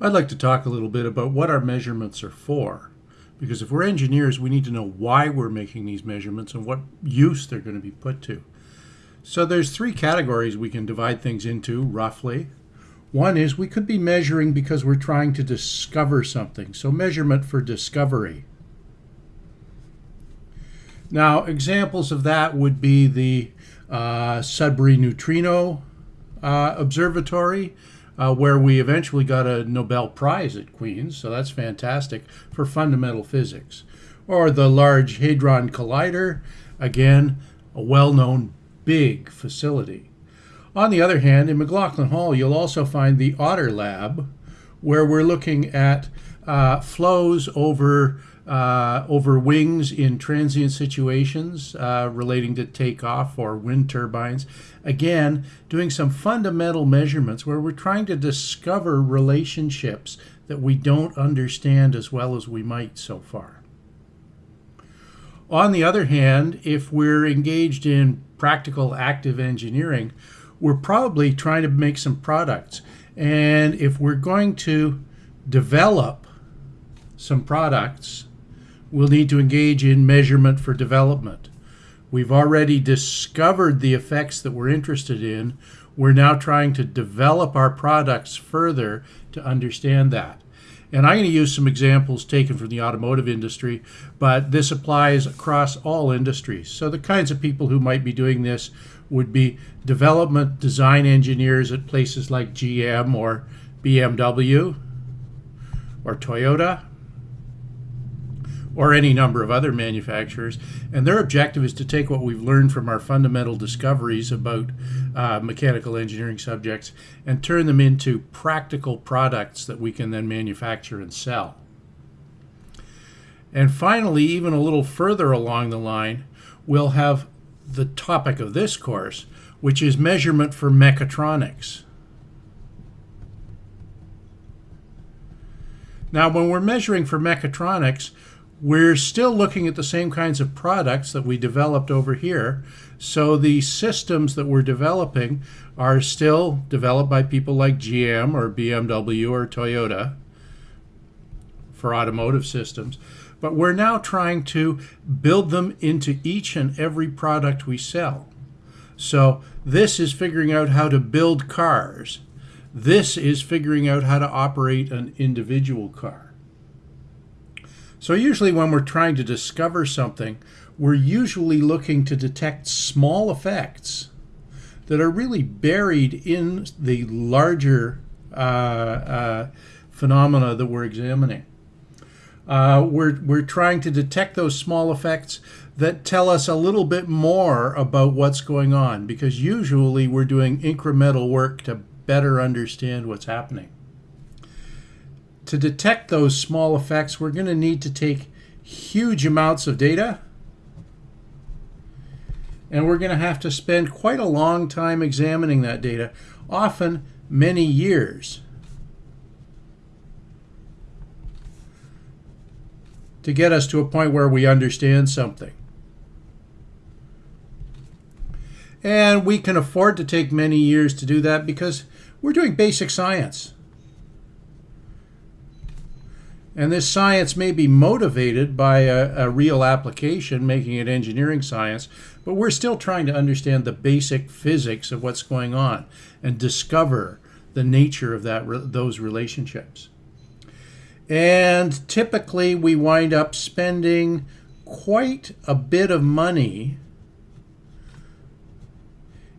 I'd like to talk a little bit about what our measurements are for. Because if we're engineers, we need to know why we're making these measurements and what use they're going to be put to. So there's three categories we can divide things into roughly. One is we could be measuring because we're trying to discover something. So measurement for discovery. Now examples of that would be the uh, Sudbury Neutrino uh, Observatory, uh, where we eventually got a Nobel Prize at Queen's, so that's fantastic for fundamental physics. Or the Large Hadron Collider, again, a well-known big facility. On the other hand, in McLaughlin Hall, you'll also find the Otter Lab, where we're looking at uh, flows over uh, over wings in transient situations uh, relating to takeoff or wind turbines. Again, doing some fundamental measurements where we're trying to discover relationships that we don't understand as well as we might so far. On the other hand, if we're engaged in practical active engineering, we're probably trying to make some products. And if we're going to develop some products we'll need to engage in measurement for development. We've already discovered the effects that we're interested in. We're now trying to develop our products further to understand that. And I'm going to use some examples taken from the automotive industry, but this applies across all industries. So the kinds of people who might be doing this would be development design engineers at places like GM or BMW or Toyota or any number of other manufacturers. And their objective is to take what we've learned from our fundamental discoveries about uh, mechanical engineering subjects and turn them into practical products that we can then manufacture and sell. And finally, even a little further along the line, we'll have the topic of this course, which is measurement for mechatronics. Now, when we're measuring for mechatronics, we're still looking at the same kinds of products that we developed over here. So the systems that we're developing are still developed by people like GM or BMW or Toyota for automotive systems. But we're now trying to build them into each and every product we sell. So this is figuring out how to build cars. This is figuring out how to operate an individual car. So usually when we're trying to discover something, we're usually looking to detect small effects that are really buried in the larger uh, uh, phenomena that we're examining. Uh, we're, we're trying to detect those small effects that tell us a little bit more about what's going on because usually we're doing incremental work to better understand what's happening to detect those small effects, we're going to need to take huge amounts of data. And we're going to have to spend quite a long time examining that data, often many years. to get us to a point where we understand something. And we can afford to take many years to do that because we're doing basic science. And this science may be motivated by a, a, real application, making it engineering science, but we're still trying to understand the basic physics of what's going on and discover the nature of that those relationships. And typically we wind up spending quite a bit of money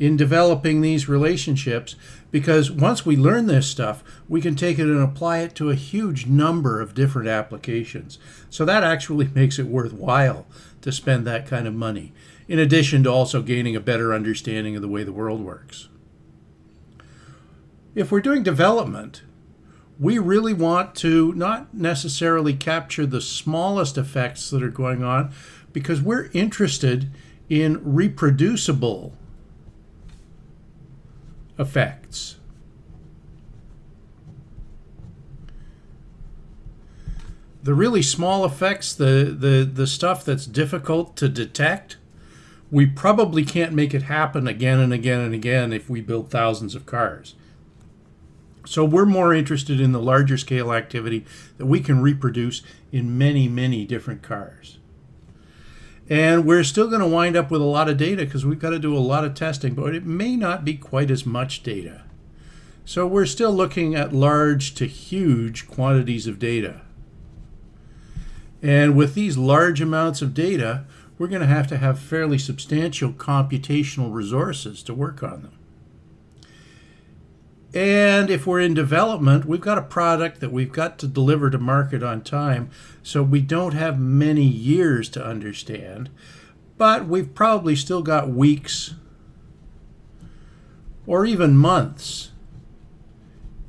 in developing these relationships because once we learn this stuff, we can take it and apply it to a huge number of different applications. So that actually makes it worthwhile to spend that kind of money, in addition to also gaining a better understanding of the way the world works. If we're doing development, we really want to not necessarily capture the smallest effects that are going on because we're interested in reproducible effects. The really small effects, the, the, the stuff that's difficult to detect, we probably can't make it happen again and again and again if we build thousands of cars. So we're more interested in the larger scale activity that we can reproduce in many, many different cars. And we're still going to wind up with a lot of data because we've got to do a lot of testing, but it may not be quite as much data. So we're still looking at large to huge quantities of data. And with these large amounts of data, we're going to have to have fairly substantial computational resources to work on them. And if we're in development, we've got a product that we've got to deliver to market on time. So we don't have many years to understand, but we've probably still got weeks or even months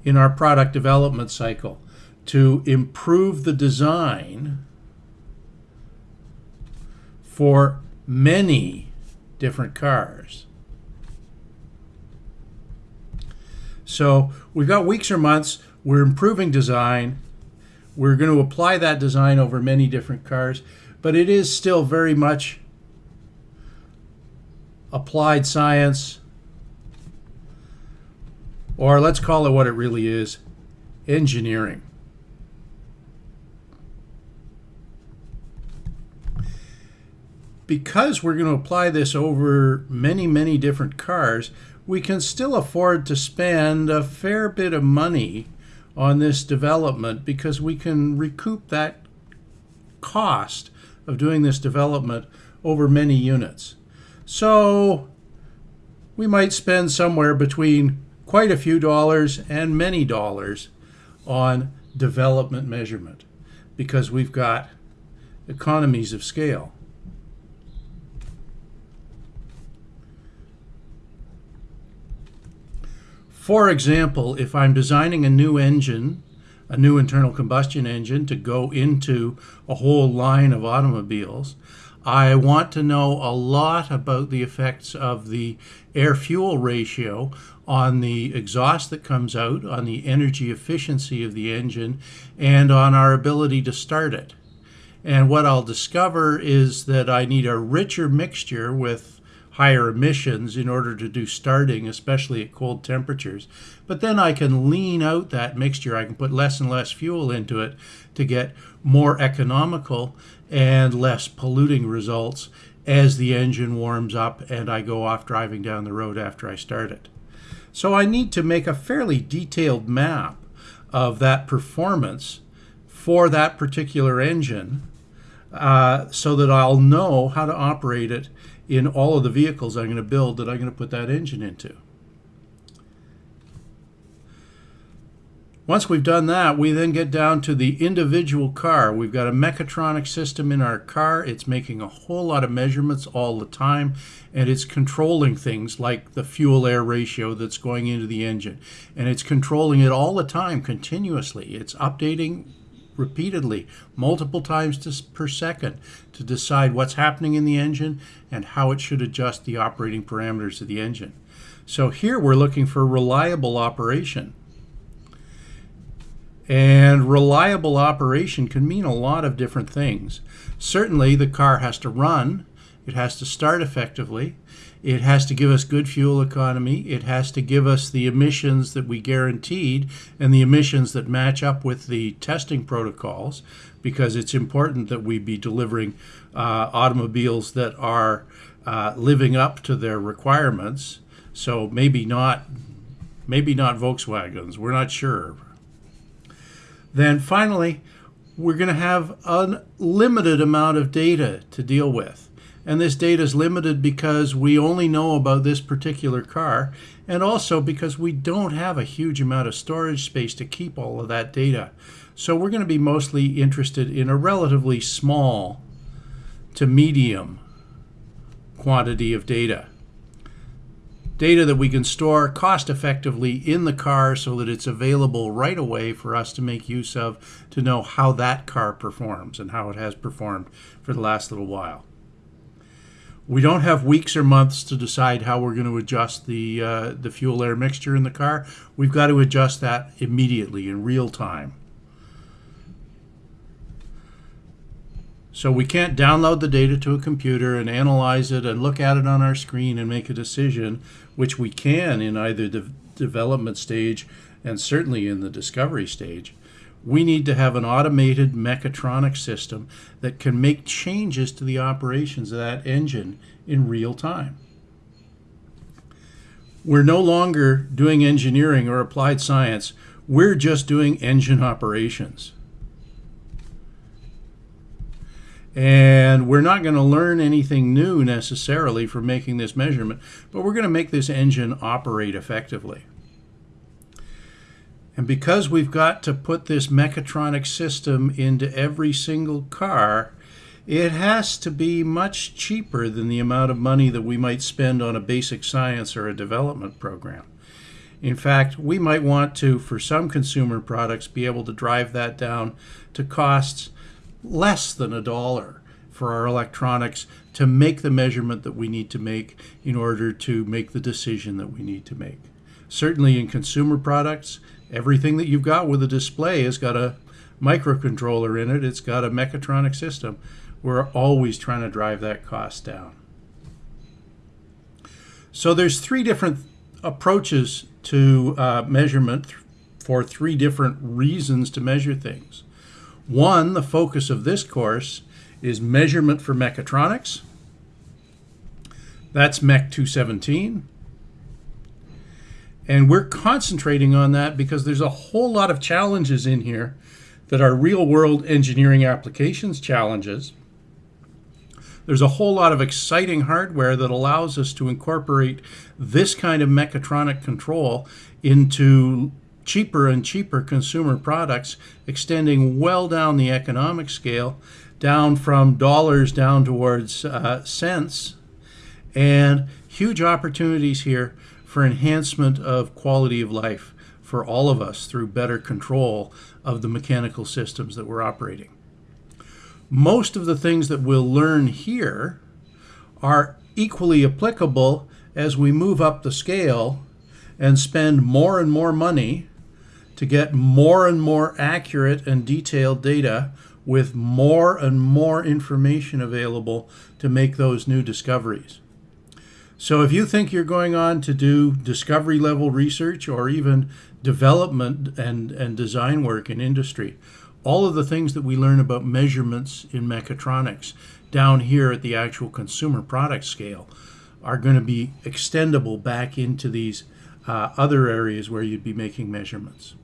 in our product development cycle to improve the design for many different cars. So we've got weeks or months. We're improving design. We're going to apply that design over many different cars, but it is still very much applied science, or let's call it what it really is, engineering. Because we're going to apply this over many, many different cars, we can still afford to spend a fair bit of money on this development because we can recoup that cost of doing this development over many units. So we might spend somewhere between quite a few dollars and many dollars on development measurement because we've got economies of scale. For example, if I'm designing a new engine, a new internal combustion engine to go into a whole line of automobiles, I want to know a lot about the effects of the air-fuel ratio on the exhaust that comes out, on the energy efficiency of the engine, and on our ability to start it. And what I'll discover is that I need a richer mixture with higher emissions in order to do starting, especially at cold temperatures. But then I can lean out that mixture. I can put less and less fuel into it to get more economical and less polluting results as the engine warms up and I go off driving down the road after I start it. So I need to make a fairly detailed map of that performance for that particular engine uh, so that I'll know how to operate it in all of the vehicles I'm going to build that I'm going to put that engine into. Once we've done that, we then get down to the individual car. We've got a mechatronic system in our car. It's making a whole lot of measurements all the time, and it's controlling things like the fuel-air ratio that's going into the engine. And it's controlling it all the time, continuously. It's updating repeatedly, multiple times to, per second, to decide what's happening in the engine and how it should adjust the operating parameters of the engine. So here we're looking for reliable operation. And reliable operation can mean a lot of different things. Certainly the car has to run, it has to start effectively, it has to give us good fuel economy. It has to give us the emissions that we guaranteed and the emissions that match up with the testing protocols because it's important that we be delivering uh, automobiles that are uh, living up to their requirements. So maybe not, maybe not Volkswagens. We're not sure. Then finally, we're going to have a limited amount of data to deal with and this data is limited because we only know about this particular car and also because we don't have a huge amount of storage space to keep all of that data. So we're going to be mostly interested in a relatively small to medium quantity of data. Data that we can store cost effectively in the car so that it's available right away for us to make use of to know how that car performs and how it has performed for the last little while. We don't have weeks or months to decide how we're going to adjust the uh, the fuel air mixture in the car. We've got to adjust that immediately in real time. So we can't download the data to a computer and analyze it and look at it on our screen and make a decision, which we can in either the development stage and certainly in the discovery stage, we need to have an automated mechatronic system that can make changes to the operations of that engine in real time. We're no longer doing engineering or applied science, we're just doing engine operations. And we're not going to learn anything new necessarily from making this measurement, but we're going to make this engine operate effectively. And because we've got to put this mechatronic system into every single car, it has to be much cheaper than the amount of money that we might spend on a basic science or a development program. In fact, we might want to, for some consumer products, be able to drive that down to costs less than a dollar for our electronics to make the measurement that we need to make in order to make the decision that we need to make. Certainly in consumer products, everything that you've got with a display has got a microcontroller in it, it's got a mechatronic system. We're always trying to drive that cost down. So there's three different approaches to uh, measurement for three different reasons to measure things. One, the focus of this course, is measurement for mechatronics. That's MEC 217. And we're concentrating on that because there's a whole lot of challenges in here that are real world engineering applications challenges. There's a whole lot of exciting hardware that allows us to incorporate this kind of mechatronic control into cheaper and cheaper consumer products, extending well down the economic scale, down from dollars down towards uh, cents, and huge opportunities here for enhancement of quality of life for all of us through better control of the mechanical systems that we're operating. Most of the things that we'll learn here are equally applicable as we move up the scale and spend more and more money to get more and more accurate and detailed data with more and more information available to make those new discoveries. So if you think you're going on to do discovery level research or even development and, and design work in industry, all of the things that we learn about measurements in mechatronics down here at the actual consumer product scale are going to be extendable back into these uh, other areas where you'd be making measurements.